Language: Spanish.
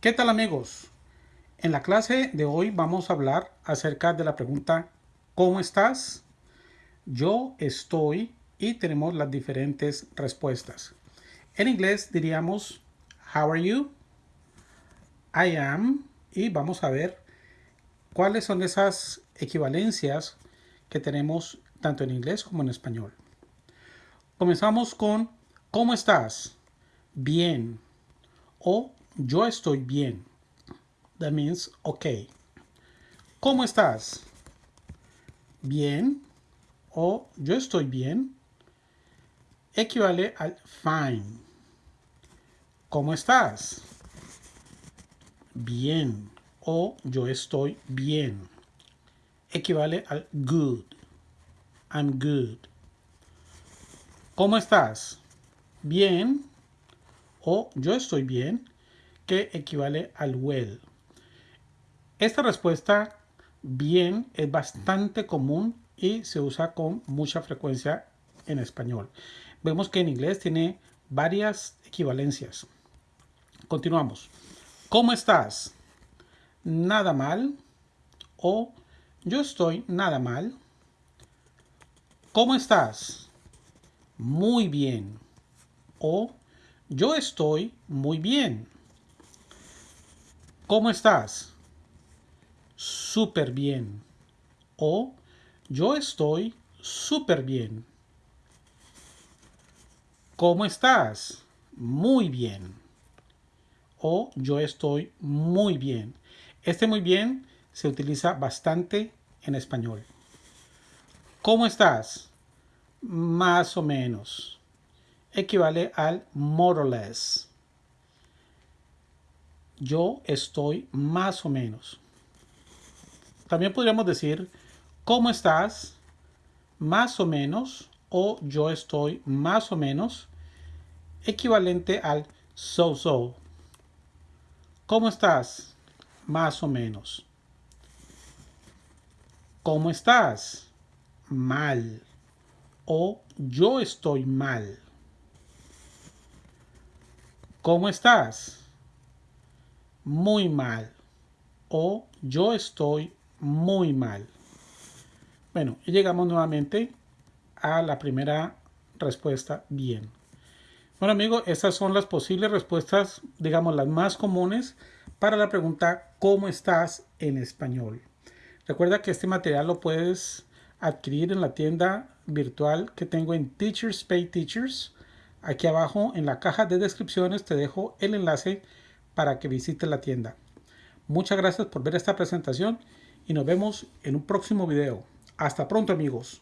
¿Qué tal amigos? En la clase de hoy vamos a hablar acerca de la pregunta ¿Cómo estás? Yo estoy y tenemos las diferentes respuestas. En inglés diríamos How are you? I am y vamos a ver cuáles son esas equivalencias que tenemos tanto en inglés como en español. Comenzamos con ¿Cómo estás? Bien o yo estoy bien. That means okay. ¿Cómo estás? Bien o yo estoy bien equivale al fine. ¿Cómo estás? Bien o yo estoy bien equivale al good. I'm good. ¿Cómo estás? Bien o yo estoy bien que equivale al well. Esta respuesta bien es bastante común y se usa con mucha frecuencia en español. Vemos que en inglés tiene varias equivalencias. Continuamos. ¿Cómo estás? Nada mal o yo estoy nada mal. ¿Cómo estás? Muy bien o yo estoy muy bien. ¿Cómo estás? Súper bien. O yo estoy súper bien. ¿Cómo estás? Muy bien. O yo estoy muy bien. Este muy bien se utiliza bastante en español. ¿Cómo estás? Más o menos. Equivale al more or less yo estoy más o menos. También podríamos decir, ¿cómo estás? Más o menos o yo estoy más o menos, equivalente al so-so. ¿Cómo estás? Más o menos. ¿Cómo estás? Mal. O yo estoy mal. ¿Cómo estás? Muy mal o yo estoy muy mal. Bueno, y llegamos nuevamente a la primera respuesta bien. Bueno amigos, estas son las posibles respuestas, digamos las más comunes para la pregunta ¿Cómo estás? en español. Recuerda que este material lo puedes adquirir en la tienda virtual que tengo en Teachers Pay Teachers. Aquí abajo en la caja de descripciones te dejo el enlace para que visite la tienda. Muchas gracias por ver esta presentación y nos vemos en un próximo video. Hasta pronto amigos.